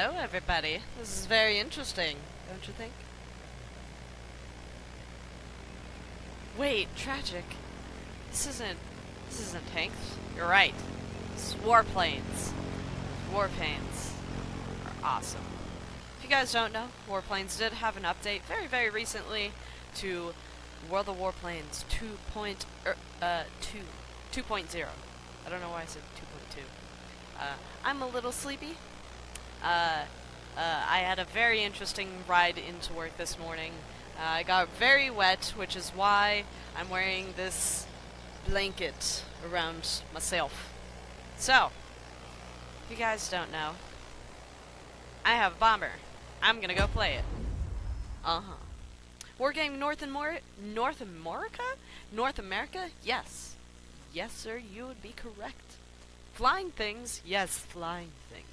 Hello, everybody. This is very interesting, don't you think? Wait, tragic. This isn't. This isn't tanks. You're right. This is warplanes. Warplanes are awesome. If you guys don't know, warplanes did have an update very, very recently to World of Warplanes 2. Er, uh, 2. 2.0. I don't know why I said 2.2. Uh, I'm a little sleepy. Uh, uh, I had a very interesting ride into work this morning. Uh, I got very wet, which is why I'm wearing this blanket around myself. So, if you guys don't know, I have a bomber. I'm gonna go play it. Uh-huh. Wargame North and More North America? North America? Yes. Yes, sir, you would be correct. Flying things? Yes, flying things.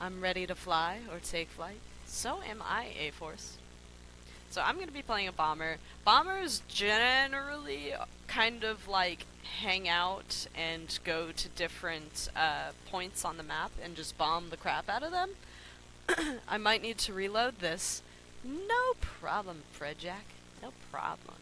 I'm ready to fly or take flight. So am I, A-Force. So I'm going to be playing a bomber. Bombers generally kind of like hang out and go to different uh, points on the map and just bomb the crap out of them. I might need to reload this. No problem, Fred Jack. No problem.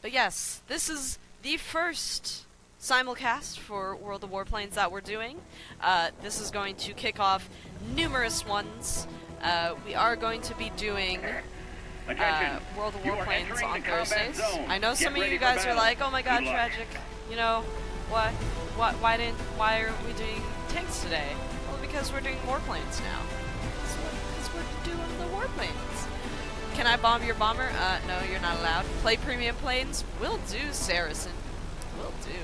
But yes, this is the first simulcast for World of Warplanes that we're doing. Uh, this is going to kick off numerous ones. Uh, we are going to be doing uh, World of Warplanes on Thursdays. I know some of you guys are like, "Oh my God, tragic!" You know, what? What? Why didn't? Why are we doing tanks today? Well, because we're doing warplanes now. Because we're doing the warplanes. Can I bomb your bomber? Uh, no, you're not allowed. Play premium planes? Will do, Saracen. Will do.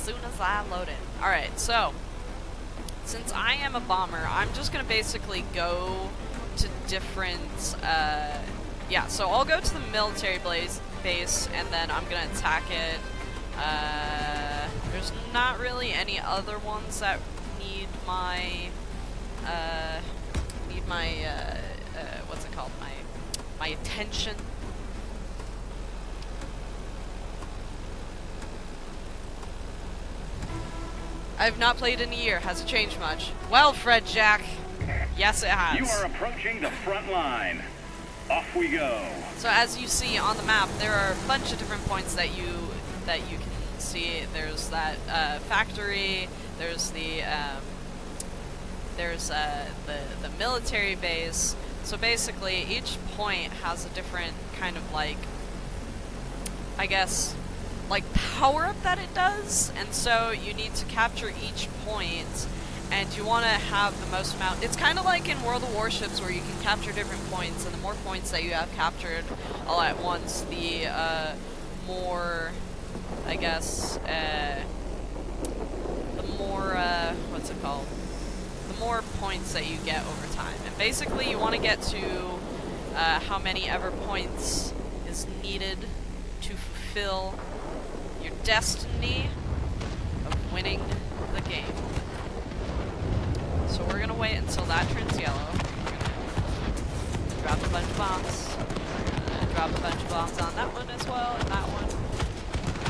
Soon as I load it. Alright, so, since I am a bomber, I'm just gonna basically go to different, uh, yeah, so I'll go to the military blaze base, and then I'm gonna attack it. Uh, there's not really any other ones that need my, uh, need my, uh, uh, what's it called, my, my attention. I've not played in a year. Has it changed much? Well, Fred Jack, yes it has. You are approaching the front line. Off we go. So as you see on the map, there are a bunch of different points that you that you can see. There's that uh, factory. There's the um, there's uh, the the military base. So basically, each point has a different kind of like, I guess, like power up that it does, and so you need to capture each point, and you want to have the most amount. It's kind of like in World of Warships where you can capture different points, and the more points that you have captured all at once, the uh, more, I guess, uh, the more uh, what's it called? The more points that you get over time, and basically you want to get to uh, how many ever points is needed to fulfill destiny of winning the game. So we're gonna wait until that turns yellow. Drop a bunch of bombs. Drop a bunch of bombs on that one as well, and that one.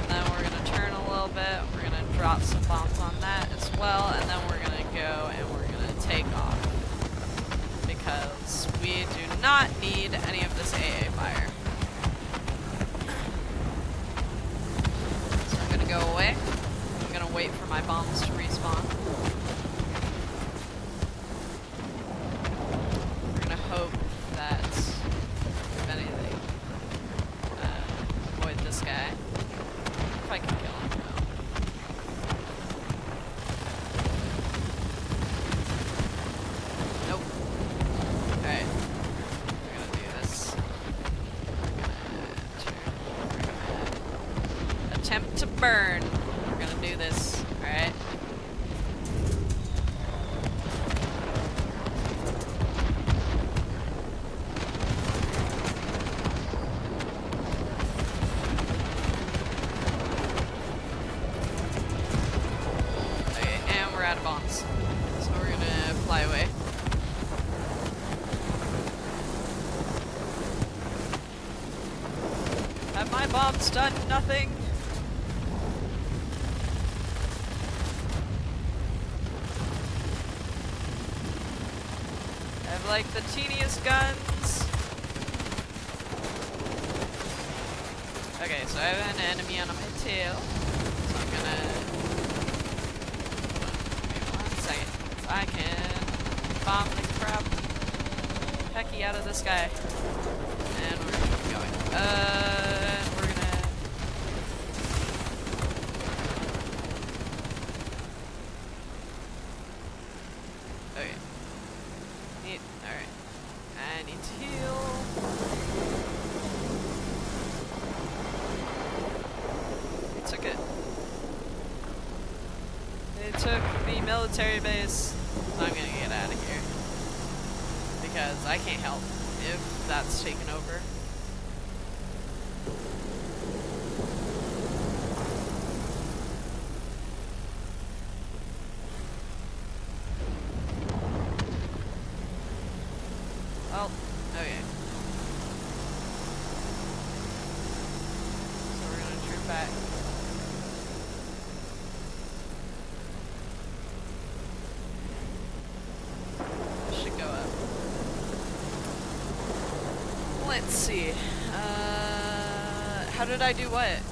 And then we're gonna turn a little bit. We're gonna drop some bombs on that as well, and then we're gonna go and we're gonna take off. Because we do not need any of this AA fire. So I'm gonna go away. I'm gonna wait for my bombs to respawn. It's done nothing. I have like the team did I do what?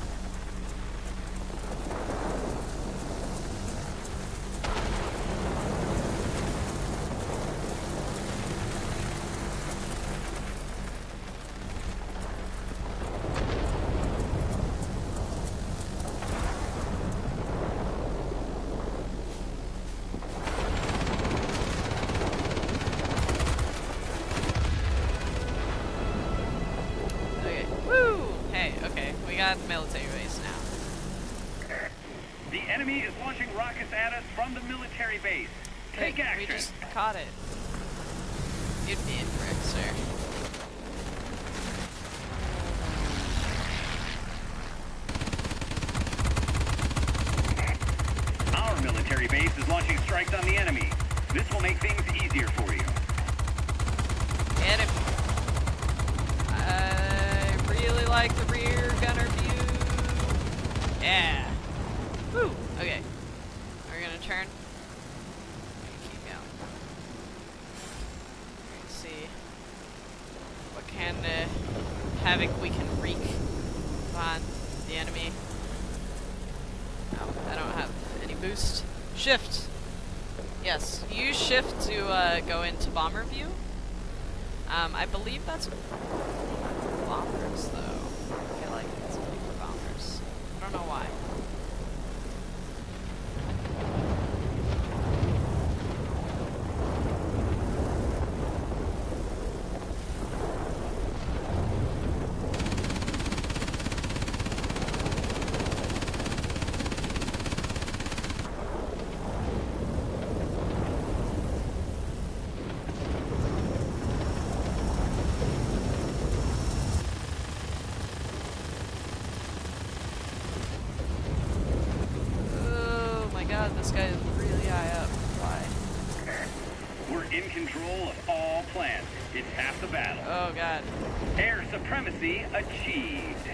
Supremacy achieved.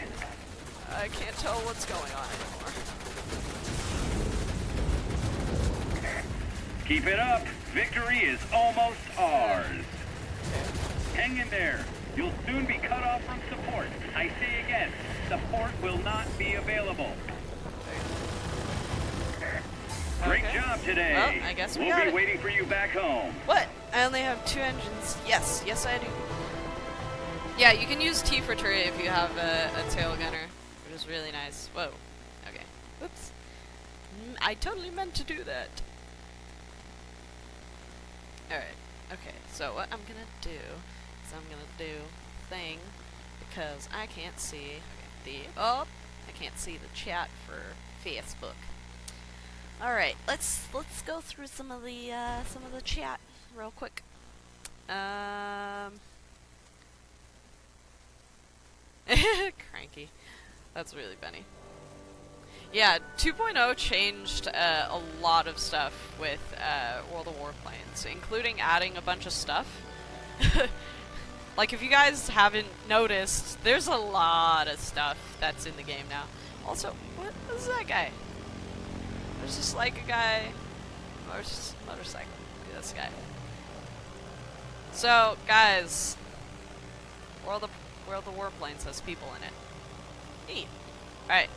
I can't tell what's going on anymore. Keep it up. Victory is almost ours. Hang in there. You'll soon be cut off from support. I say again, support will not be available. Great Okay. job today. Well, I guess we we'll got be it. waiting for you back home. What? I only have two engines. Yes, yes I do. Yeah, you can use T for turret if you have a, a tail gunner, which is really nice. Whoa. Okay. Oops. Mm, I totally meant to do that. Alright. Okay, so what I'm gonna do is I'm gonna do thing because I can't see the oh I can't see the chat for Facebook. All right, let's let's go through some of the uh, some of the chat real quick. Um, cranky. That's really funny. Yeah, 2.0 changed uh, a lot of stuff with uh, World of Warplanes, including adding a bunch of stuff. like, if you guys haven't noticed, there's a lot of stuff that's in the game now. Also, what is that guy? There's just like a guy, motor- motorcycle. At this guy. So, guys, World of World of Warplanes has people in it. Neat. Alright.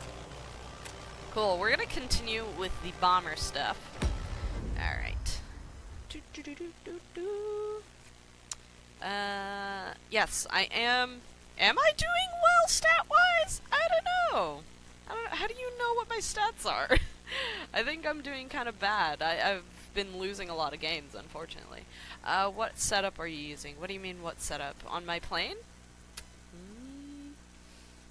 Cool, we're gonna continue with the bomber stuff. Alright. Uh, yes, I am. Am I doing well stat-wise? I don't know. I don't. How do you know what my stats are? I think I'm doing kind of bad. I, I've been losing a lot of games, unfortunately. Uh, what setup are you using? What do you mean, what setup? On my plane?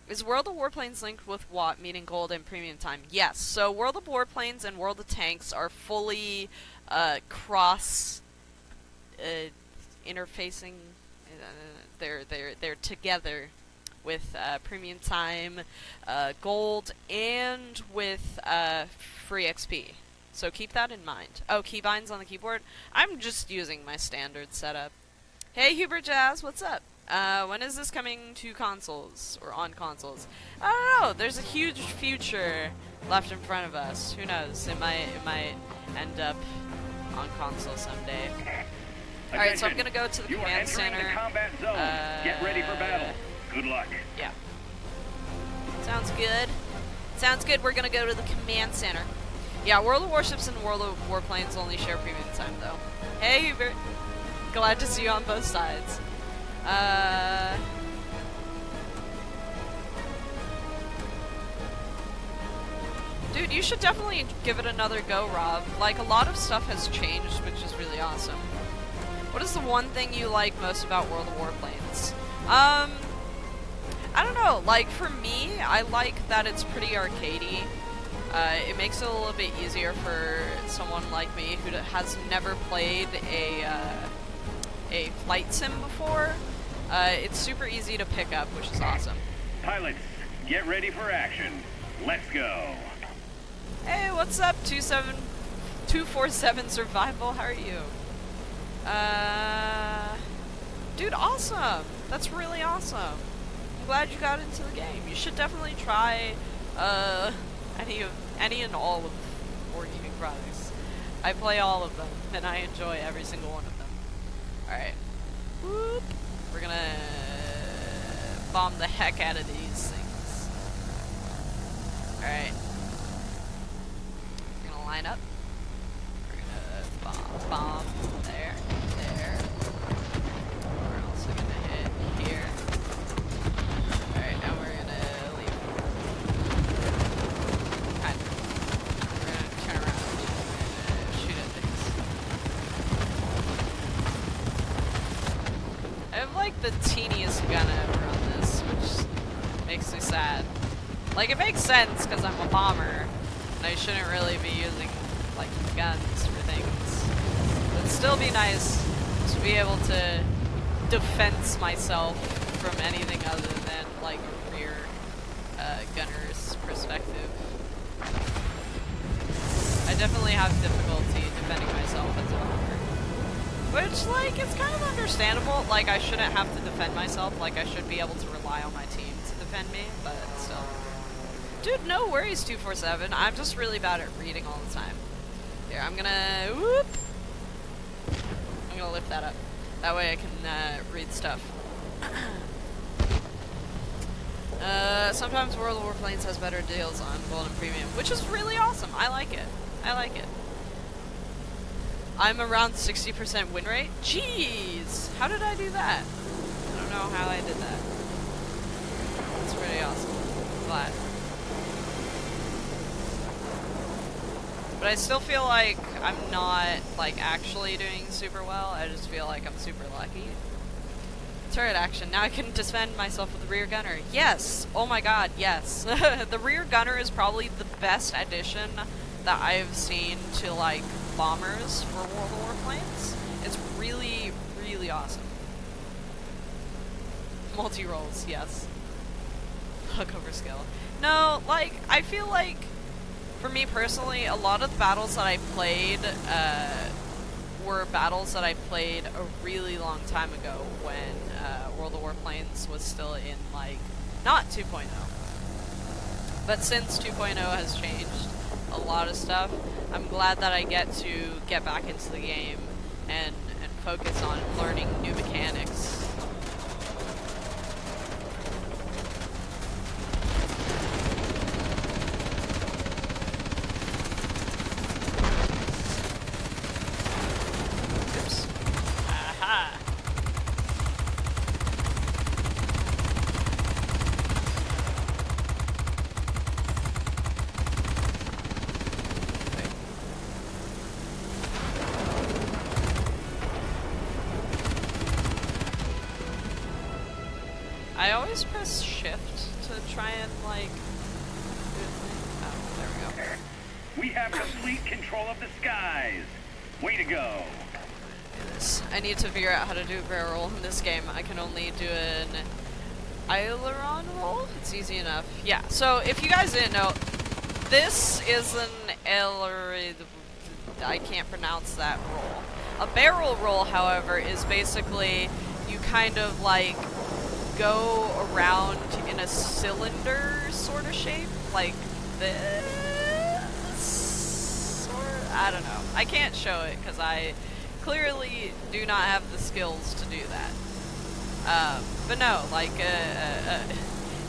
Is World of Warplanes linked with what, meaning gold and premium time? Yes. So World of Warplanes and World of Tanks are fully uh, cross uh, interfacing. Uh, they're they're they're together with uh, premium time, uh, gold, and with uh, free XP. So keep that in mind. Oh, keybinds on the keyboard. I'm just using my standard setup. Hey, Hubert Jazz, what's up? Uh, when is this coming to consoles or on consoles? I don't know. There's a huge future left in front of us. Who knows? It might it might end up on console someday. All right, so I'm gonna go to the you command center. The combat zone. Get ready for Uh, battle. Good luck. Yeah. Sounds good. Sounds good. We're gonna go to the command center. Yeah, World of Warships and World of Warplanes only share premium time, though. Hey, Hubert. Glad to see you on both sides. Uh. Dude, you should definitely give it another go, Rob. Like, a lot of stuff has changed, which is really awesome. What is the one thing you like most about World of Warplanes? Um, I don't know. Like for me, I like that it's pretty arcadey. Uh, it makes it a little bit easier for someone like me who has never played a uh, a flight sim before. Uh, it's super easy to pick up, which is awesome. Pilots, get ready for action. Let's go. Hey, what's up, 27 247 Survival? How are you? Uh, dude, awesome. That's really awesome. I'm glad you got into the game. You should definitely try uh, any of any and all of Wargaming products. I play all of them, and I enjoy every single one of them. All right, Whoop. We're gonna bomb the heck out of these things. All right, we're gonna line up. We're gonna bomb, bomb Like it makes sense because I'm a bomber, and I shouldn't really be using like guns for things. But it'd still be nice to be able to defense myself from anything other than like rear uh, gunner's perspective. I definitely have difficulty defending myself as a bomber. Which, like, it's kind of understandable. Like, I shouldn't have to defend myself. Like, I should be able to rely on my team to defend me, but still. Dude, no worries, 247. I'm just really bad at reading all the time. Here, I'm gonna... Whoop! I'm gonna lift that up. That way I can uh, read stuff. uh, sometimes World of Warplanes has better deals on Gold and Premium, which is really awesome. I like it. I like it. I'm around 60% win rate? Jeez! How did I do that? I don't know how I did that. It's pretty awesome. Glad. But I still feel like I'm not, like, actually doing super well. I just feel like I'm super lucky. Turret action. Now I can defend myself with the rear gunner. Yes! Oh my god, yes. the rear gunner is probably the best addition that I've seen to, like, bombers for World of Warplanes. It's really, really awesome. Multi-rolls, yes. Hookover skill. No, like, I feel like, for me personally, a lot of the battles that I played, uh, were battles that I played a really long time ago when, uh, World of Warplanes was still in, like, not 2.0. But since 2.0 has changed a lot of stuff, I'm glad that I get to get back into the game and, and focus on learning new mechanics. Oops. Aha! Wait. I always press shift to try and like. do the thing. Oh, there we go. We have complete control of the skies. Way to go. this. I need to figure out how to do a barrel roll in this game. I can only do an aileron roll. It's easy enough. Yeah. So if you guys didn't know, this is an aileron. I can't pronounce that roll. A barrel roll, however, is basically you kind of like go around in a cylinder sort of shape, like this. Or I don't know. I can't show it because I clearly do not have the skills to do that. Um, but no, like, uh, uh, uh,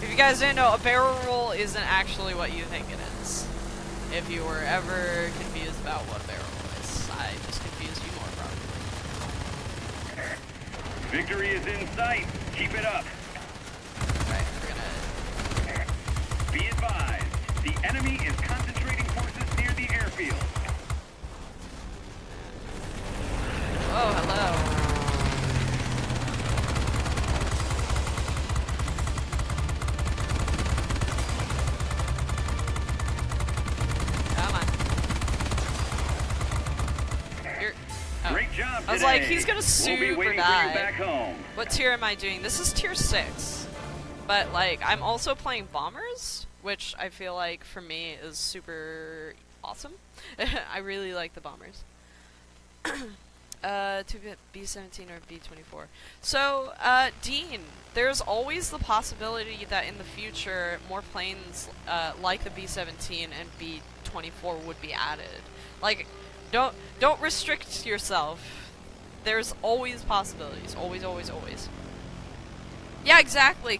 if you guys didn't know, a barrel roll isn't actually what you think it is. If you were ever confused about what barrel roll is, I just confused you more probably. Victory is in sight. Keep it up. Right, we're gonna Be advised, the enemy is concentrating forces near the airfield. Oh, hello. Come on. You're, oh. Great job I was like, he's gonna We'll waiting for die. you back home. What tier am I doing? This is tier 6. But, like, I'm also playing Bombers, which I feel like, for me, is super awesome. I really like the Bombers. uh, to B-17 or B-24. So, uh, Dean, there's always the possibility that in the future, more planes, uh, like the B-17 and B-24 would be added. Like, don't, don't restrict yourself there's always possibilities. Always, always, always. Yeah, exactly.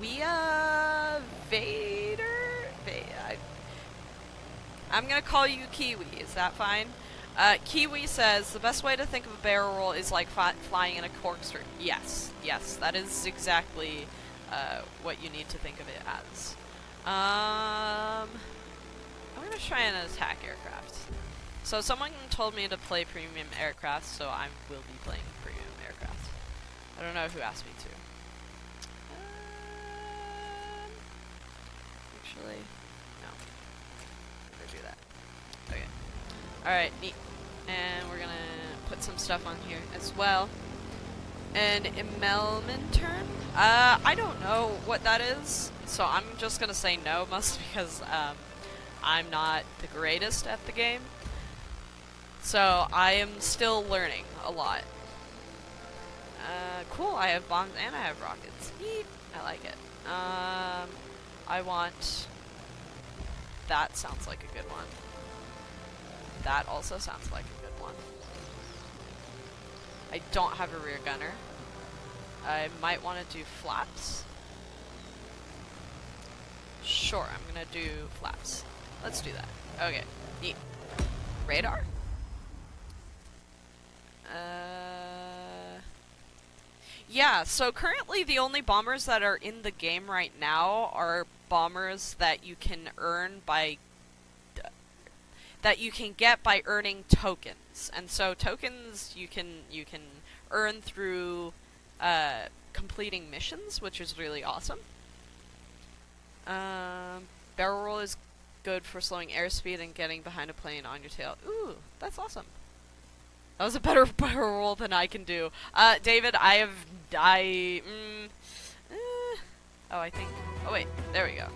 Kawia Vader? Va- I- I'm gonna call you Kiwi. Is that fine? Uh, Kiwi says the best way to think of a barrel roll is like flying in a corkscrew. Yes, yes, that is exactly uh, what you need to think of it as. Um, I'm gonna try an attack aircraft. So someone told me to play premium aircraft, so I will be playing premium aircraft. I don't know who asked me actually, no. I'm do that. Okay. Alright, neat. And we're gonna put some stuff on here as well. An turn? Uh, I don't know what that is, so I'm just gonna say no, mostly because, um, I'm not the greatest at the game. So I am still learning a lot. Uh, cool, I have bombs and I have rockets. Neat. I like it. Um, I want... That sounds like a good one. That also sounds like a good one. I don't have a rear gunner. I might want to do flaps. Sure, I'm gonna do flaps. Let's do that. Okay, neat. Radar? Uh, yeah, so currently the only bombers that are in the game right now are bombers that you can earn by that you can get by earning tokens. And so tokens you can you can earn through uh, completing missions, which is really awesome. Um, barrel roll is good for slowing airspeed and getting behind a plane on your tail. Ooh, that's awesome. That was a better barrel roll than I can do. Uh, David, I have I. Mm, eh, oh, I think. Oh wait, there we go.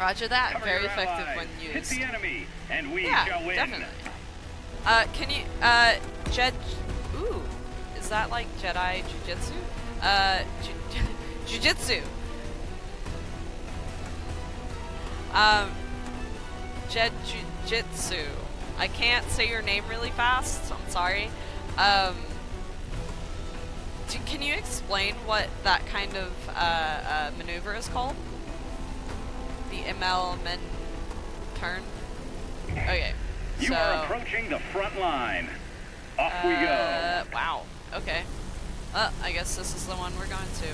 Roger that. Cover Very effective allies. when Hit used. the enemy, and we Yeah, shall win. definitely. Uh, can you, uh, Jed, ooh, is that like Jedi Jujitsu? Uh, ju- Jujitsu. Um, Jed Jujitsu. I can't say your name really fast. So I'm sorry. Um, do, can you explain what that kind of uh, uh, maneuver is called? The Immelmann turn. Okay. You so, are approaching the front line. Off we go. uh, Wow. Okay. Uh, I guess this is the one we're going to.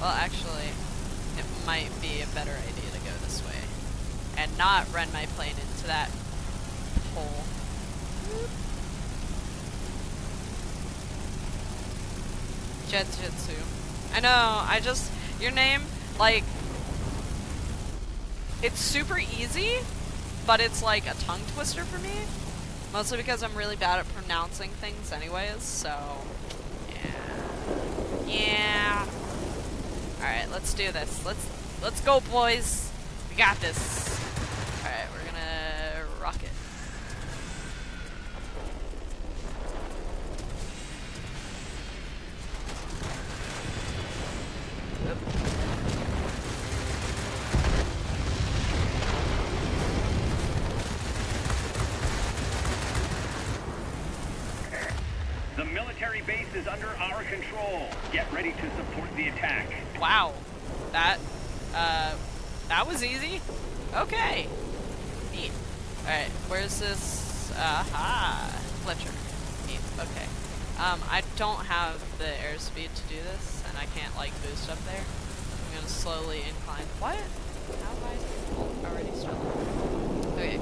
Well, actually, it might be a better idea to go this way. And not run my plane into that hole. Jetjutsu. I know, I just, your name, like, it's super easy, but it's like a tongue twister for me. Mostly because I'm really bad at pronouncing things anyways, so, yeah. Yeah. Alright, let's do this. Let's, let's go, boys. We got this. Alright, we're gonna rock it. Oop. The military base is under our control. Get ready to support the attack. Wow. That, uh, that was easy. Okay. Neat. Alright, where's this? Aha. Fletcher. Neat. Okay. Um, I don't have the airspeed to do this, and I can't, like, boost up there. I'm gonna slowly incline. What? How have I already started? Okay.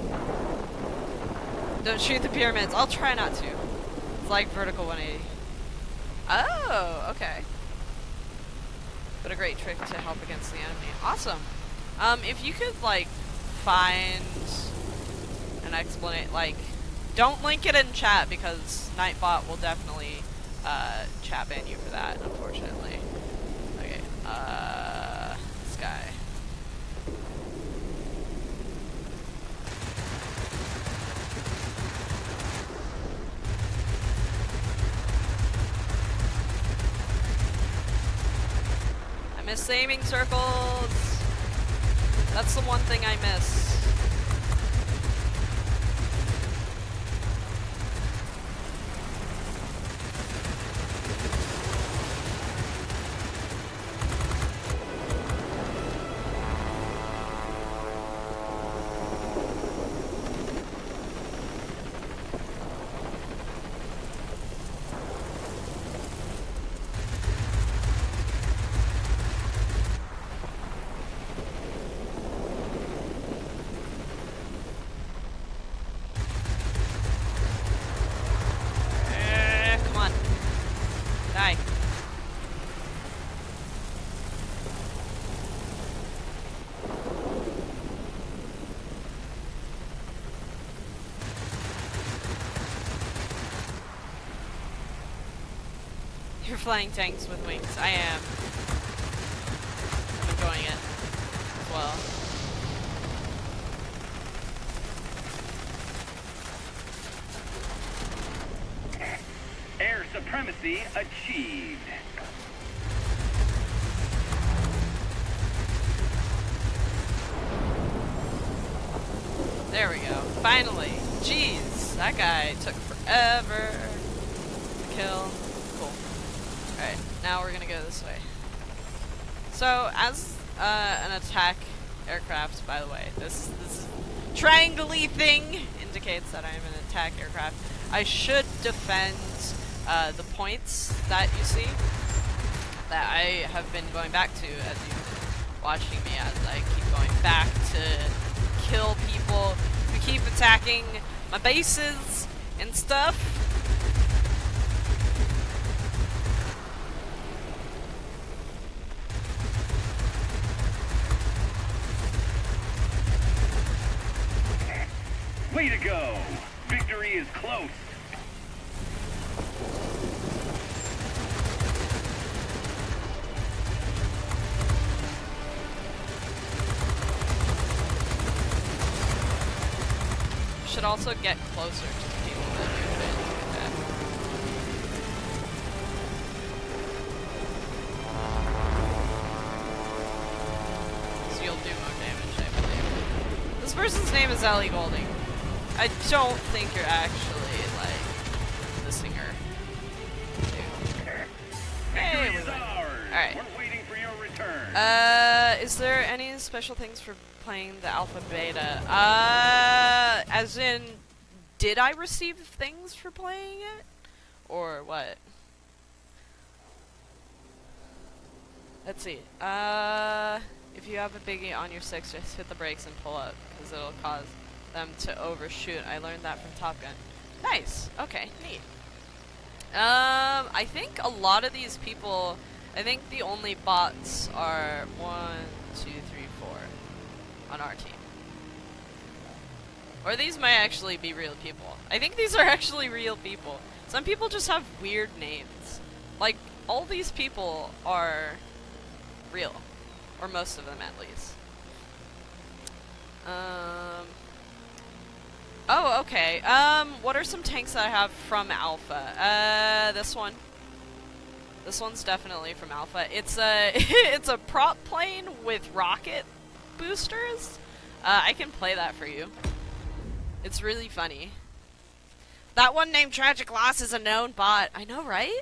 Don't shoot the pyramids. I'll try not to. It's like vertical 180. Oh, okay. But a great trick to help against the enemy. Awesome. Um, if you could, like, find an explanation, like, don't link it in chat because Nightbot will definitely, uh, chat ban you for that, unfortunately. Okay, uh, this guy. I miss aiming circles. That's the one thing I miss. Eh, come on. Die. You're flying tanks with wings. I am. I'm enjoying it well. Air supremacy achieved. There we go. Finally. Jeez, that guy took forever to kill. Cool. Alright, now we're gonna go this way. So, as uh, an attack aircraft, by the way, this this triangle thing indicates that I am an attack aircraft. I should defend uh, the points that you see that I have been going back to as you've watching me as I keep going back to kill people who keep attacking my bases and stuff. This person's name is Ellie Golding. I don't think you're actually, like, the singer. Hey, Victory we is ours. Alright. We're waiting for your return. Uh, is there any special things for playing the alpha beta? Uh, as in, did I receive things for playing it? Or what? Let's see. Uh, if you have a biggie on your six, just hit the brakes and pull up, because it'll cause them to overshoot. I learned that from Top Gun. Nice. Okay, neat. Um, I think a lot of these people, I think the only bots are one, two, three, four on our team. Or these might actually be real people. I think these are actually real people. Some people just have weird names. Like, all these people are real. Or most of them, at least. Um... Oh, okay. Um, what are some tanks I have from Alpha? Uh, this one. This one's definitely from Alpha. It's a it's a prop plane with rocket boosters. Uh, I can play that for you. It's really funny. That one named Tragic Loss is a known bot. I know, right?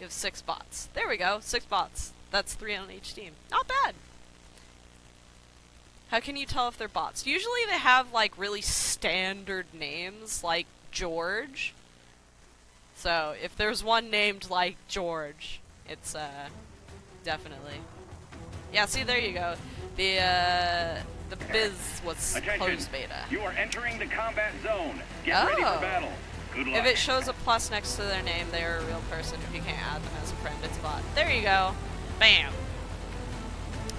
You have six bots. There we go. Six bots. That's three on each team. Not bad. How can you tell if they're bots? Usually they have like really standard names, like George. So if there's one named like George, it's uh definitely. Yeah, see there you go. The uh the biz was Attention. closed beta. You are entering the combat zone. Get ready Oh. for battle. Good luck. If it shows a plus next to their name, they are a real person. If you can't add them as a friend, it's a bot. There you go. Bam.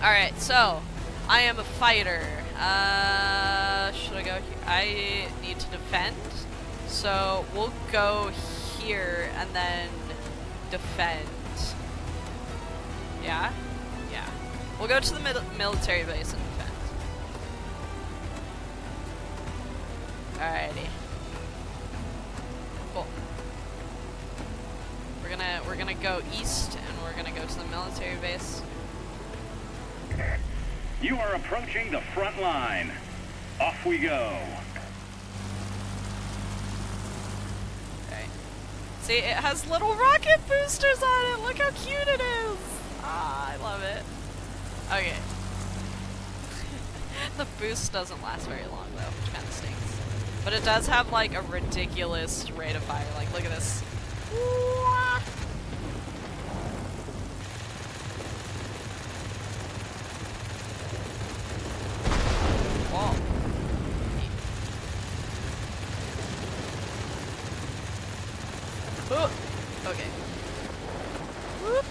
Alright, so I am a fighter. Uh, should I go here? I need to defend. So we'll go here and then defend. Yeah? Yeah. We'll go to the mil military base and defend. Alrighty. Cool. We're gonna we're gonna go east and we're gonna go to the military base. You are approaching the front line. Off we go. Okay. See, it has little rocket boosters on it. Look how cute it is. Ah, I love it. Okay. the boost doesn't last very long though, which kind of stinks. But it does have like a ridiculous rate of fire. Like, look at this. Wah! Whoa. Oh, okay. Whoop.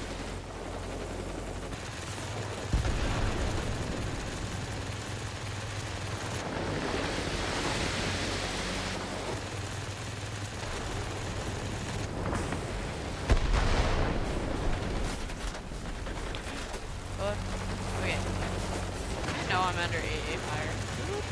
Oh, okay. I know I'm under AA fire. Whoop.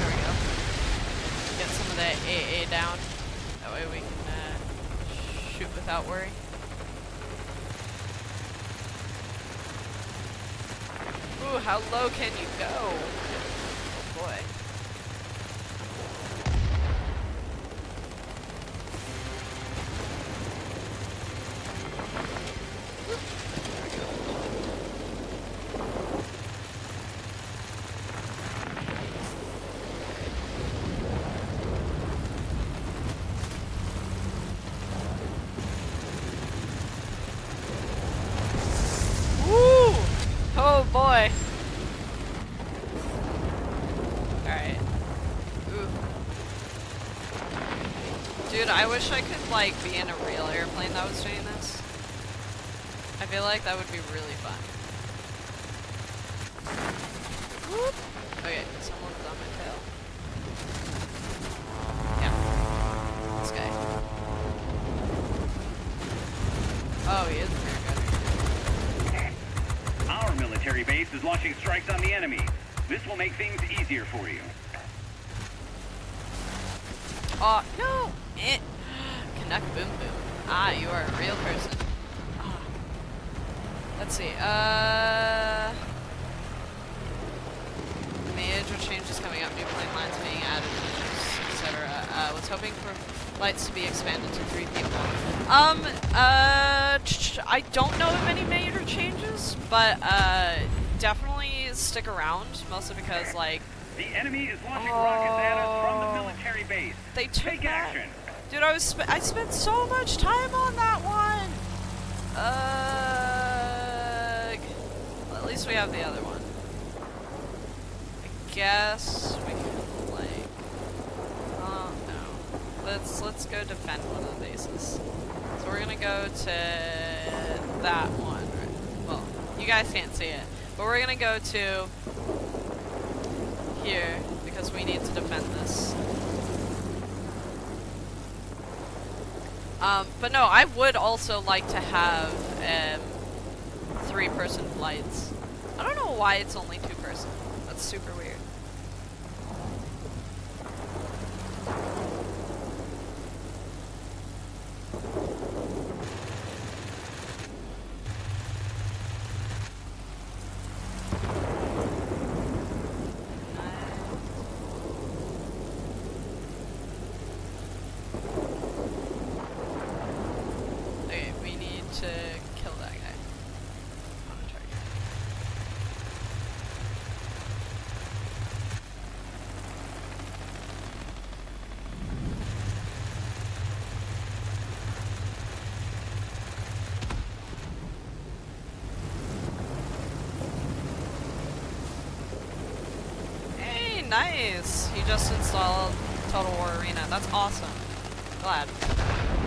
There we go. That AA down. That way we can uh, shoot without worry. Ooh, how low can you go? Oh boy. Woo! Oh boy. Alright. Ooh. Dude, I wish I could like be in a real airplane that was doing this. I feel like that would be really fun. Whoop. Okay, someone's on my tail. Yeah. This guy. Oh, he is very good. Our military base is launching strikes on the enemy. This will make things easier for you. Oh, no! Eh. Canuck Boom Boom. Ah, you are a real person. Let's see. Uh, major changes coming up. New plane lines being added, etc. Uh, was hoping for flights to be expanded to three people. Um. Uh. I don't know of any major changes, but uh, definitely stick around. Mostly because like The enemy is launching rockets at us from the Oh. military base. they took Take that. action. Dude, I was sp- I spent so much time on that one. Ugh. Well, at least we have the other one. I guess we can like. Oh no. Let's let's go defend one of the bases. So we're gonna go to that one. Right? Well, you guys can't see it, but we're gonna go to here because we need to defend this. Um, but no, I would also like to have um, three-person flights. I don't know why it's only two-person. That's super weird. Okay, we need to kill that guy. On a target. Hey, nice! He just installed Total War Arena. That's awesome. Glad.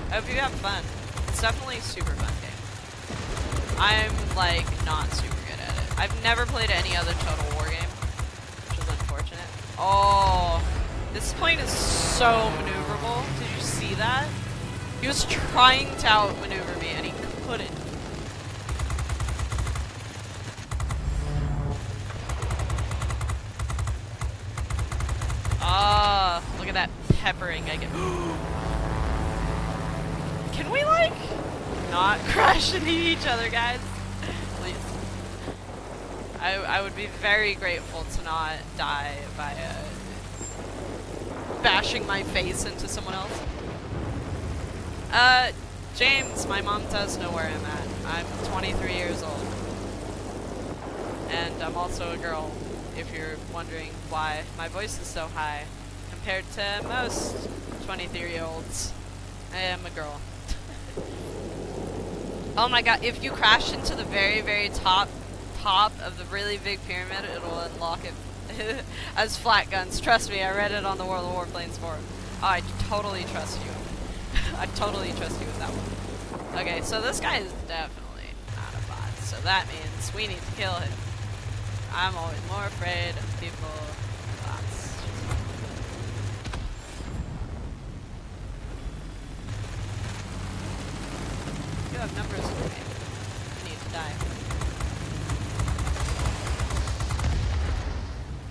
I hope you have fun. It's definitely a super fun game. I'm like not super good at it. I've never played any other Total War game, which is unfortunate. Oh, this plane is so maneuverable. Did you see that? He was trying to outmaneuver like not crash into each other, guys? Please. I I would be very grateful to not die by uh, bashing my face into someone else. Uh, James, my mom does know where I'm at. I'm 23 years old. And I'm also a girl, if you're wondering why my voice is so high compared to most 23 year olds. I am a girl. Oh my god, if you crash into the very, very top top of the really big pyramid, it'll unlock it as flat guns. Trust me, I read it on the World of Warplanes forum. Oh, I totally trust you. I totally trust you with that one. Okay, so this guy is definitely not a bot, so that means we need to kill him. I'm always more afraid of people than bots. You have numbers for me. You need to die.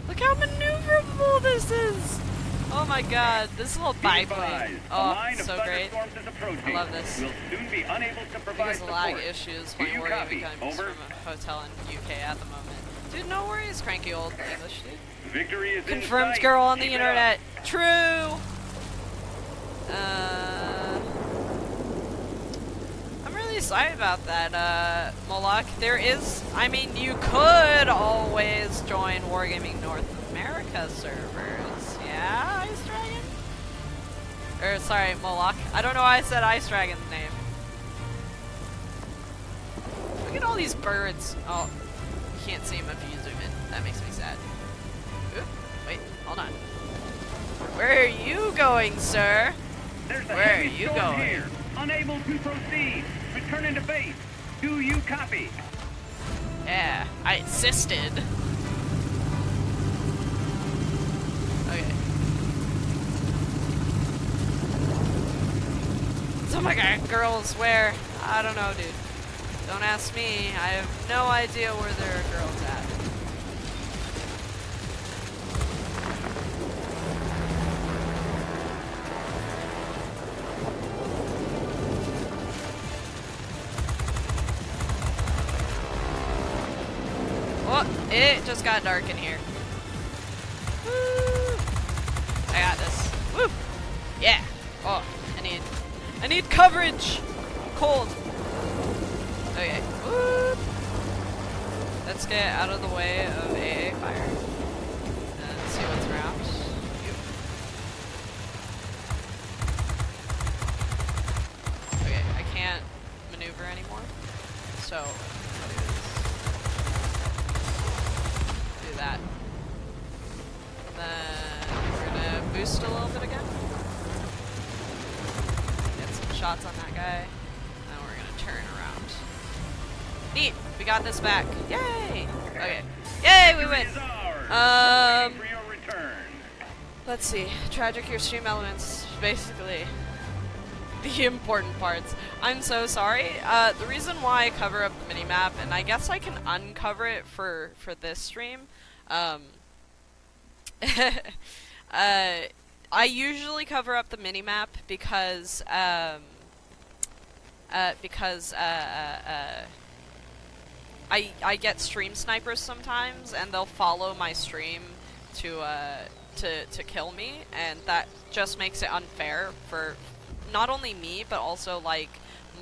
Look how maneuverable this is! Oh my god, this little biplane. Oh, so great. thunderstorms is approaching. I love this. We'll soon be unable to provide Because of lag issues Do playing you War copy? Over. from a hotel in UK at the moment. Dude, no worries, cranky old English dude. Victory is Confirmed girl on the Keep it up. internet. True. Uh, I'm really sorry about that, uh, Moloch. There is, I mean, you could always join Wargaming North America servers. Yeah, Dragon? Or, sorry, Moloch. I don't know why I said Ice Dragon's name. Look at all these birds. Oh, you can't see them if you zoom in. That makes me sad. Oop, wait, hold on. Where are you going, sir? There's Where are you going? here. Unable to proceed. Return into base. Do you copy? Yeah, I insisted. Okay. So my god, girls where? I don't know, dude. Don't ask me. I have no idea where there are girls at. Oh, it just got dark in here. Coverage. Cold. Okay. Woo! Let's get out of the way of AA fire Tragic your stream elements. Basically, the important parts. I'm so sorry. Uh, the reason why I cover up the minimap, and I guess I can uncover it for for this stream. Um, uh, I usually cover up the minimap because um, uh, because uh, uh, uh, I I get stream snipers sometimes, and they'll follow my stream to to to kill me, and that just makes it unfair for not only me but also like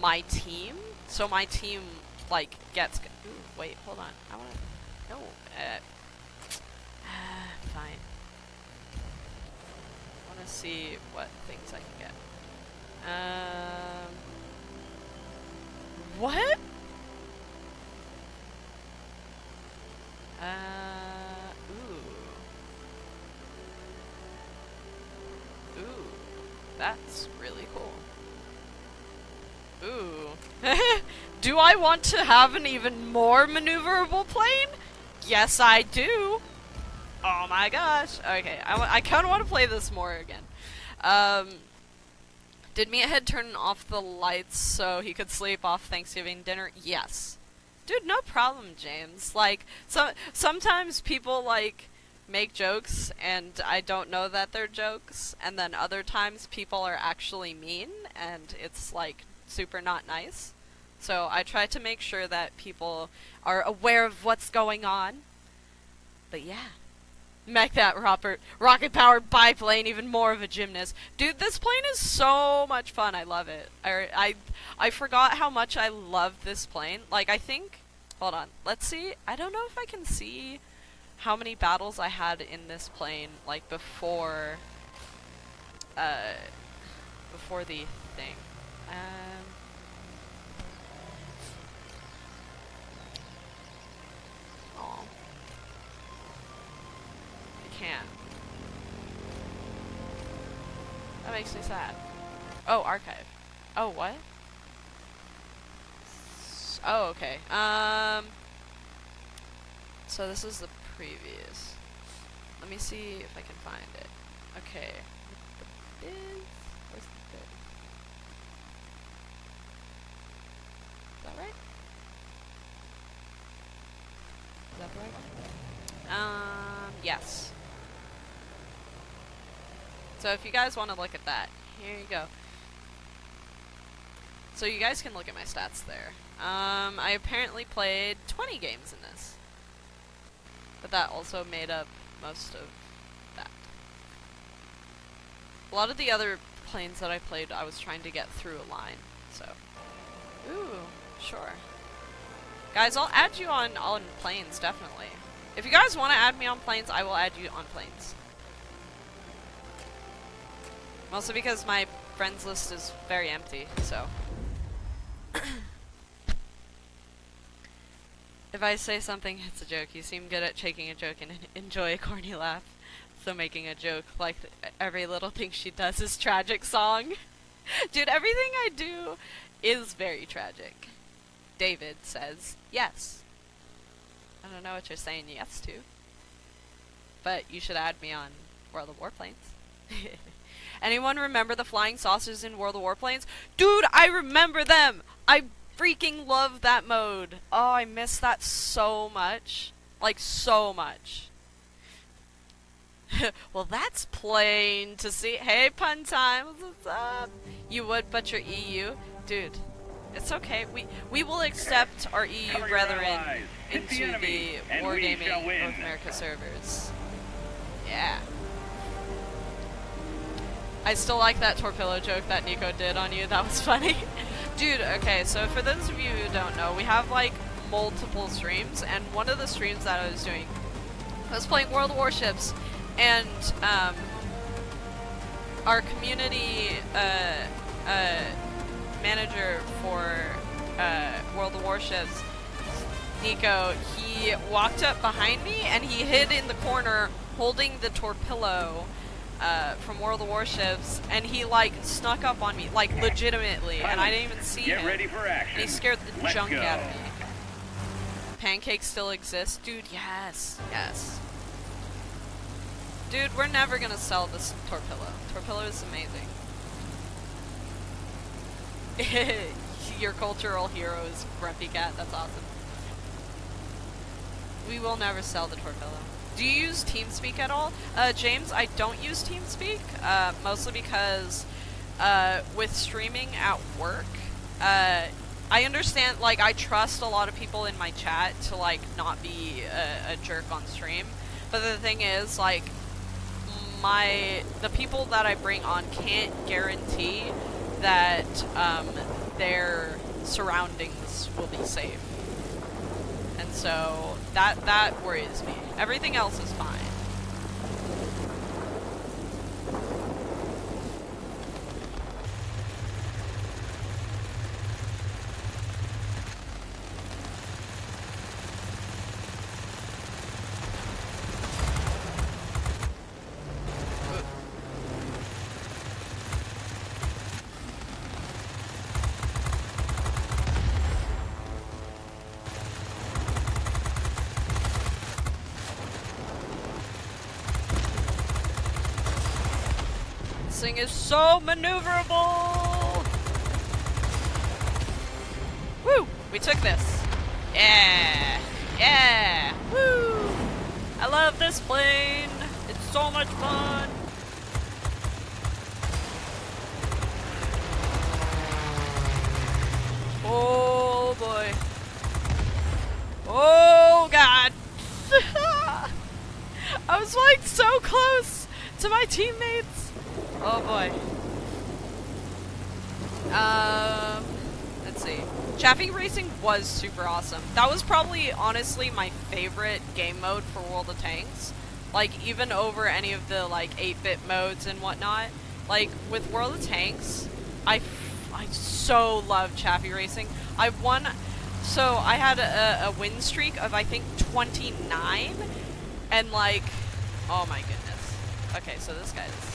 my team. So my team like gets. Ooh, wait, hold on. I want to. No. Uh, fine. I want to see what things I can get. Um. What? Uh, That's really cool. Ooh. do I want to have an even more maneuverable plane? Yes, I do. Oh my gosh. Okay, I, I kind of want to play this more again. Um, did Meathead turn off the lights so he could sleep off Thanksgiving dinner? Yes. Dude, no problem, James. Like, so sometimes people like make jokes and I don't know that they're jokes, and then other times people are actually mean and it's like super not nice. So I try to make sure that people are aware of what's going on. But yeah. Make that rocket rocket powered biplane even more of a gymnast. Dude, this plane is so much fun. I love it. I, I, I forgot how much I love this plane. Like, I think. Hold on. Let's see. I don't know if I can see how many battles I had in this plane, like, before. Uh. Before the thing. Um. Aw. I can't. That makes me sad. Oh, archive. Oh, what? S- Oh, okay. Um. So this is the previous. Let me see if I can find it. Okay. The. Where's the biz? Is that right? Is that right? Um. Yes. So if you guys want to look at that, here you go. So you guys can look at my stats there. Um, I apparently played 20 games in this. But that also made up most of that. A lot of the other planes that I played, I was trying to get through a line, so. Ooh, sure. Guys, I'll add you on, on planes, definitely. If you guys want to add me on planes, I will add you on planes. Mostly because my friends list is very empty, so. if I say something, it's a joke. You seem good at taking a joke and enjoy a corny laugh. So making a joke like every little thing she does is tragic song. Dude, everything I do is very tragic. David says yes. I don't know what you're saying yes to. But you should add me on World of Warplanes. Anyone remember the flying saucers in World of Warplanes? Dude, I remember them! I freaking love that mode. Oh, I miss that so much. Like, so much. well, that's plain to see. Hey, pun time, what's up? You would, but you're EU. Dude, It's okay. We we will accept our EU Cover brethren the into the we Wargaming. North America servers. Yeah. I still like that torpedo joke that Nico did on you. That was funny. Dude, okay, so for those of you who don't know, we have like multiple streams, and one of the streams that I was doing, I was playing World Warships, and um, our community uh, uh, manager for uh, World Warships, Nico, he walked up behind me and he hid in the corner holding the torpedo uh, from World of Warships, and he like snuck up on me, like legitimately, and I didn't even see Get him. ready for action. And he scared the Let's junk go. out of me. Pancakes still exist? Dude, yes. Yes. Dude, we're never gonna sell this Torpillo. Torpillo is amazing. Your cultural hero is Grumpy Cat. That's awesome. We will never sell the Torpillo. Do you use TeamSpeak at all? Uh, James, I don't use TeamSpeak, uh, mostly because uh, with streaming at work, uh, I understand, like, I trust a lot of people in my chat to, like, not be a, a jerk on stream. But the thing is, like, my, the people that I bring on can't guarantee that, um, their surroundings will be safe. And so, that, that worries me. Everything else is fine. This thing is so maneuverable! Woo! We took this. Yeah! Yeah! Woo! I love this plane! It's so much fun! Oh boy. Oh god! I was like so close to my teammates! Oh boy. Um, let's see. Chaffee Racing was super awesome. That was probably, honestly, my favorite game mode for World of Tanks. Like, even over any of the, like, 8-bit modes and whatnot. Like, with World of Tanks, I, I so love Chaffee Racing. I won, so I had a, a win streak of, I think, 29. And, like, oh my goodness. Okay, so this guy's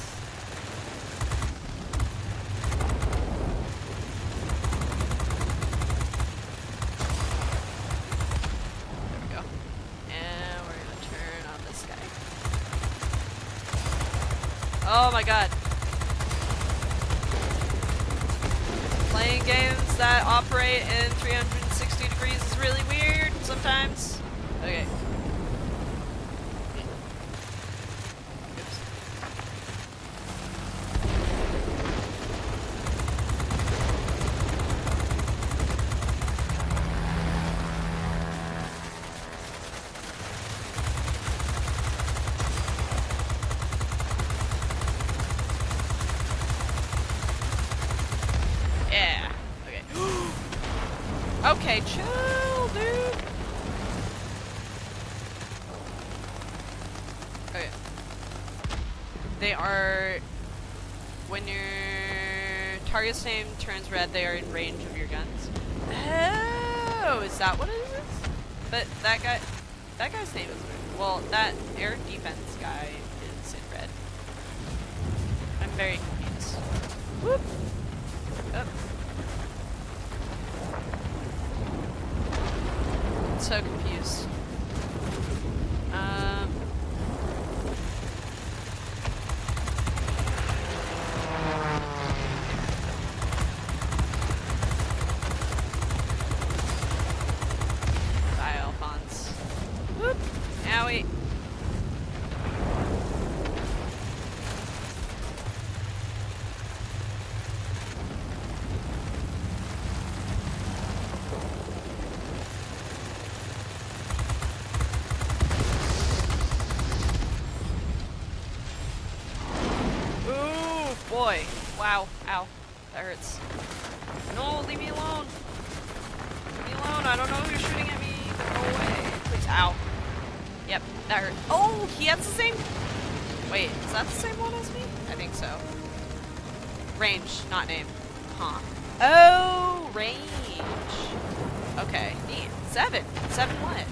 There we go. And we're gonna turn on this guy. Oh my god. Playing games that operate in 360 degrees is really weird sometimes. Okay. Oops. Yeah. Okay. okay, chill, dude. Okay. They are when your name turns red, they are in range of your guns. Oh, is that what it is? But that guy, that guy's name is red. Well, that air defense guy is in red. I'm very confused. Whoop. Up. So confused. Um. Bye, Alphonse. Whoop. Owie. boy. Wow. Ow. That hurts. No, leave me alone. Leave me alone. I don't know who's shooting at me. Go away. Please. Ow. Yep, that hurt. Oh, he has the same... Wait, is that the same one as me? I think so. Range, not name. Huh. Oh, range. Okay, neat. Seven. Seven what?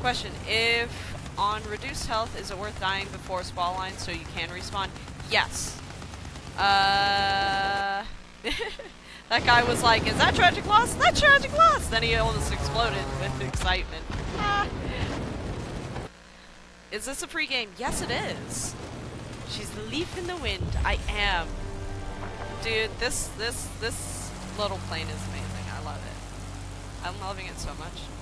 Question, if on reduced health, is it worth dying before spawn line so you can respawn? Yes. Uh... that guy was like, is that tragic loss? That tragic loss! Then he almost exploded with excitement. Ah. Is this a free game? Yes, it is. She's the leaf in the wind. I am. Dude, this, this, this little plane is amazing. I love it. I'm loving it so much.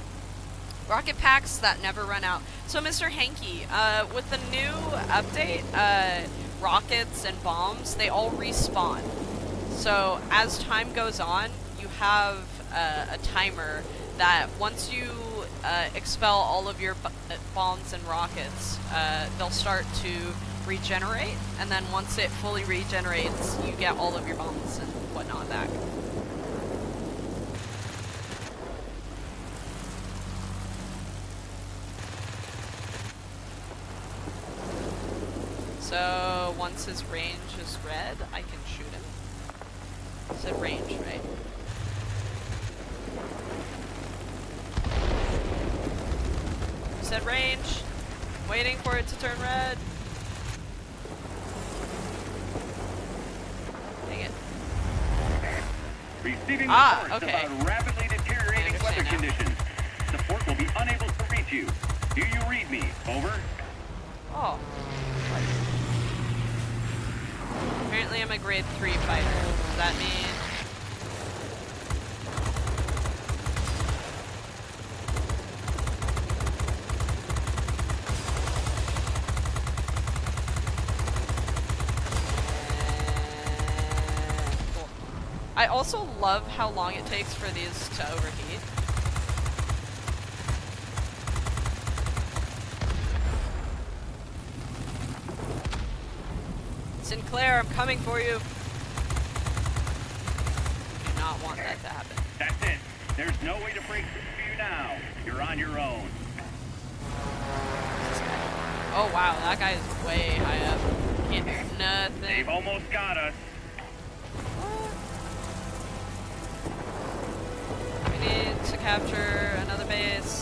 Rocket packs that never run out. So, Mr. Hanky, uh, with the new update, uh, rockets and bombs, they all respawn. So, as time goes on, you have uh, a timer that once you uh, expel all of your uh, bombs and rockets, uh, they'll start to regenerate, and then once it fully regenerates, you get all of your bombs and whatnot back. So once his range is red, I can shoot him. said range, right? said range. Waiting for it to turn red. Dang it. Receiving ah, reports okay. about rapidly deteriorating weather now. conditions. Support will be unable to reach you. Do you read me? Over. Oh. Apparently I'm a grade 3 fighter. Does that mean... Uh, cool. I also love how long it takes for these to overheat. Sinclair, I'm coming for you. Do not want that to happen. That's it. There's no way to break through for you now. You're on your own. Oh wow, that guy is way high up. Can't do nothing. They've almost got us. We need to capture another base.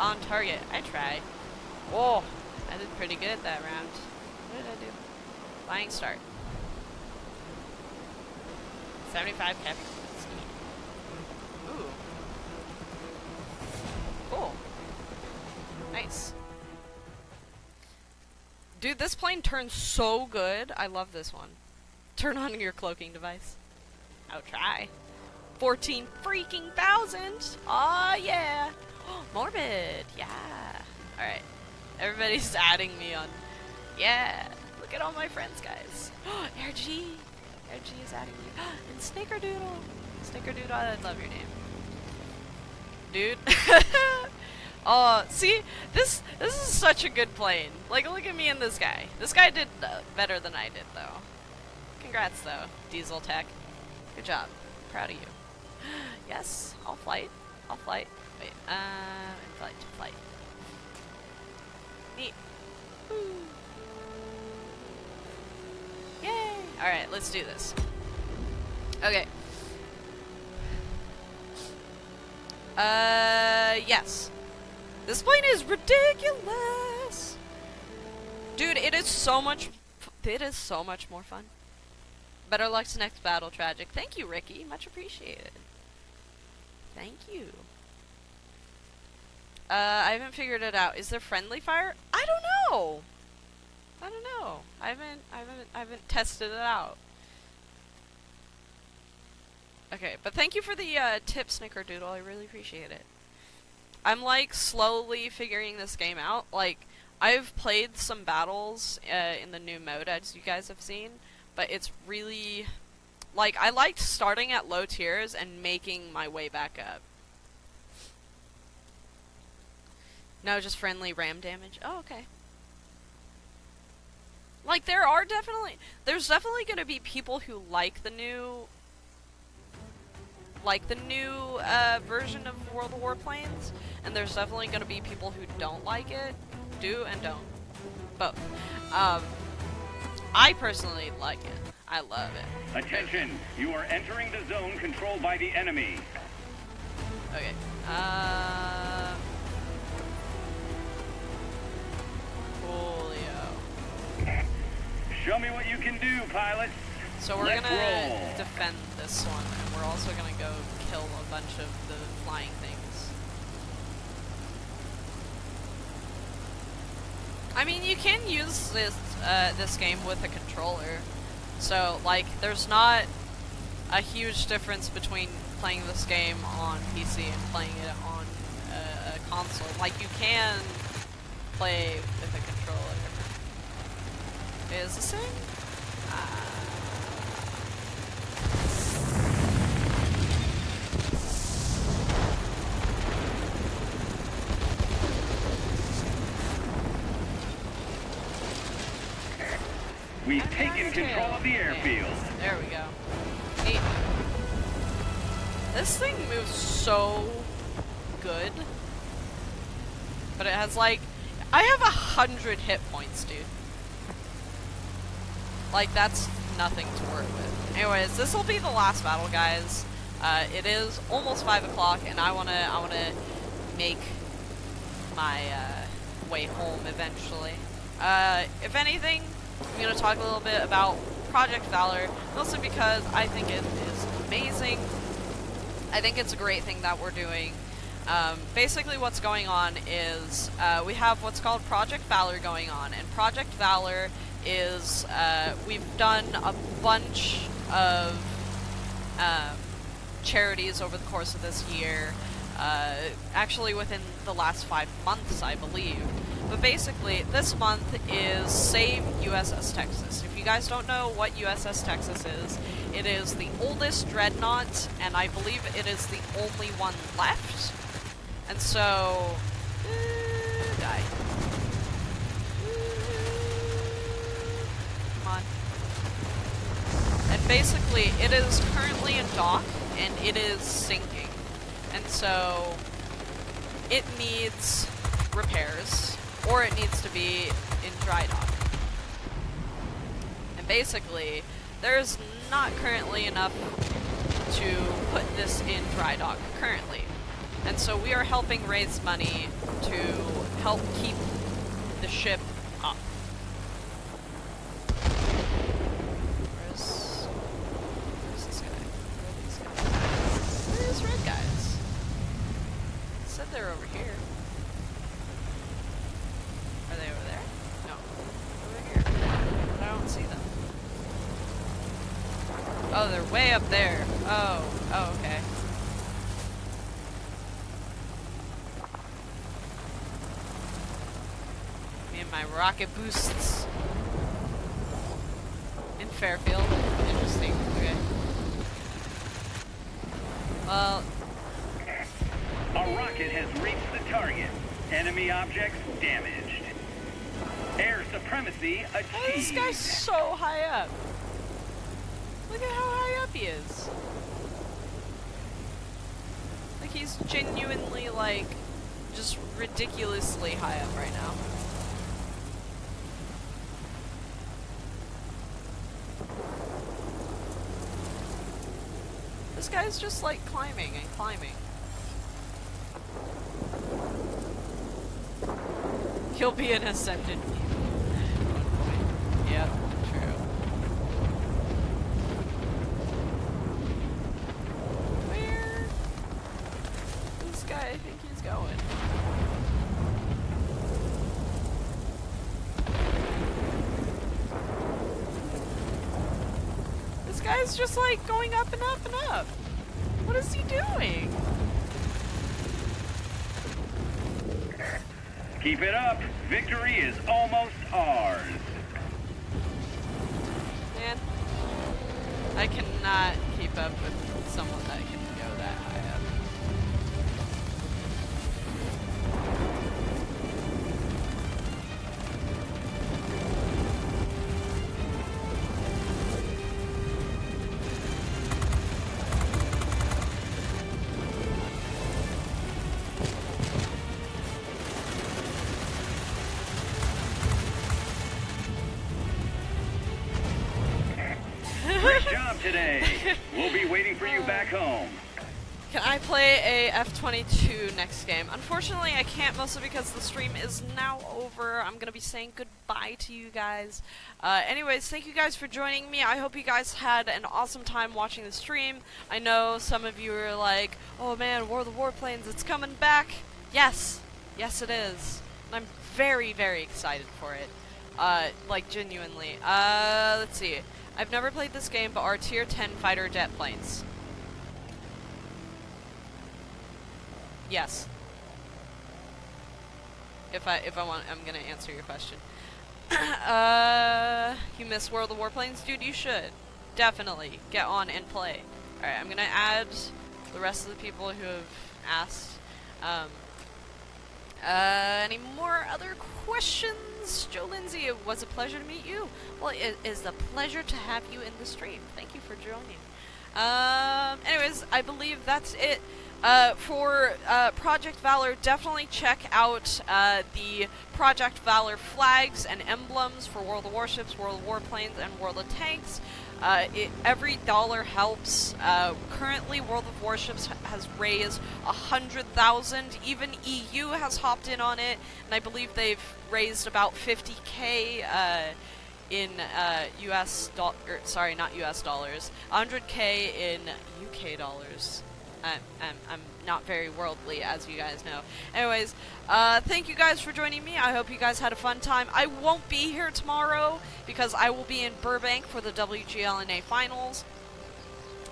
On target. I tried. Oh, I did pretty good that round. What did I do? Flying start. 75 cap. Ooh. Cool. Nice. Dude, this plane turns so good. I love this one. Turn on your cloaking device. I'll try. 14 freaking thousand! Aw, yeah! Morbid! Yeah! Alright. Everybody's adding me on. Yeah! Look at all my friends, guys. Air G! Air is adding me. and Snickerdoodle! Snickerdoodle, I love your name. Dude. Oh, see, this this is such a good plane. Like, look at me and this guy. This guy did uh, better than I did, though. Congrats, though, Diesel Tech. Good job. Proud of you. yes, all flight. All flight. Wait, uh, in flight, to flight. Neat. Woo. Yay! Alright, let's do this. Okay. Uh, yes. This plane is ridiculous! Dude, it is so much. It is so much more fun. Better luck to next battle, tragic. Thank you, Ricky. Much appreciated. Thank you. Uh, I haven't figured it out. Is there friendly fire? I don't know. I don't know. I haven't. I haven't. I haven't tested it out. Okay, but thank you for the uh, tip, Snickerdoodle. I really appreciate it. I'm like slowly figuring this game out. Like, I've played some battles uh, in the new mode, as you guys have seen, but it's really like I liked starting at low tiers and making my way back up. No, just friendly ram damage. Oh, okay. Like there are definitely there's definitely going to be people who like the new like the new uh, version of World of Warplanes, and there's definitely going to be people who don't like it, do and don't, both. Um, I personally like it. I love it. Attention! You are entering the zone controlled by the enemy. Okay. Uh, Coolio. Show me what you can do, pilots. So we're Let's gonna roll. defend this one, and we're also gonna go kill a bunch of the flying things. I mean, you can use this uh, this game with a controller, so like, there's not a huge difference between playing this game on PC and playing it on uh, a console. Like, you can play with a controller. Is thing? Uh, We've And taken control of the airfield. There we go. Neat. This thing moves so good. But it has like I have a hundred hit points, dude. Like that's nothing to work with. Anyways, this will be the last battle, guys. Uh, it is almost five o'clock, and I wanna I wanna make my uh, way home eventually. Uh, if anything, I'm gonna talk a little bit about Project Valor, mostly because I think it is amazing. I think it's a great thing that we're doing. Um, basically, what's going on is uh, we have what's called Project Valor going on, and Project Valor is uh, we've done a bunch of um, charities over the course of this year. Uh, actually, within the last five months, I believe. But basically, this month is Save USS Texas. If you guys don't know what USS Texas is, it is the oldest dreadnought, and I believe it is the only one left. And so, uh, die. Come on. And basically, it is currently in dock, and it is sinking. And so, it needs repairs, or it needs to be in dry dock. And basically, there's not currently enough to put this in dry dock currently. And so we are helping raise money to help keep the ship up. Where's, where's this guy? Where are these guys? Where are these red guys? Said they're over here. Are they over there? No. Over here. But I don't see them. Oh, they're way up there. Oh, oh, okay. Me and my rocket boosts. In Fairfield. Interesting. Okay. Well, A rocket has reached the target. Enemy objects damaged. Air supremacy oh, this guy's so high up. Look at how high up he is. Like he's genuinely like just ridiculously high up right now. This guy's just like climbing and climbing. He'll be an ascended Yeah, true. Where? This guy, I think he's going. This guy's just like going up and up and up. What is he doing? Keep it up. Victory is almost ours. Man, I cannot keep up with someone that can 22 next game. Unfortunately, I can't mostly because the stream is now over. I'm going to be saying goodbye to you guys. Uh, anyways, thank you guys for joining me. I hope you guys had an awesome time watching the stream. I know some of you are like, oh man, War of the Warplanes, it's coming back. Yes. Yes, it is. And I'm very, very excited for it. Uh, like, genuinely. Uh, let's see. I've never played this game, but are tier 10 fighter jet planes. Yes. If I if I want, I'm gonna answer your question. uh, you miss World of Warplanes, dude? You should definitely get on and play. All right, I'm gonna add the rest of the people who have asked. Um, uh, any more other questions? Joe Lindsay, it was a pleasure to meet you. Well, it is a pleasure to have you in the stream. Thank you for joining. Um, anyways, I believe that's it. Uh, for uh, Project Valor, definitely check out uh, the Project Valor flags and emblems for World of Warships, World of Warplanes, and World of Tanks. Uh, it, every dollar helps. Uh, currently, World of Warships has raised a hundred thousand. Even EU has hopped in on it, and I believe they've raised about 50k uh, in uh, U.S. dollars. Sorry, not U.S. dollars. 100k in UK dollars. I'm, I'm, I'm not very worldly, as you guys know. Anyways, uh, thank you guys for joining me. I hope you guys had a fun time. I won't be here tomorrow because I will be in Burbank for the WGLNA finals.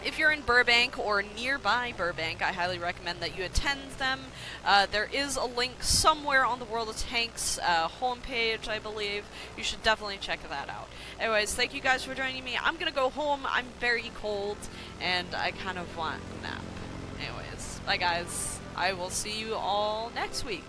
If you're in Burbank or nearby Burbank, I highly recommend that you attend them. Uh, there is a link somewhere on the World of Tanks uh, homepage, I believe. You should definitely check that out. Anyways, thank you guys for joining me. I'm gonna go home. I'm very cold, and I kind of want a nap. Bye guys. I will see you all next week.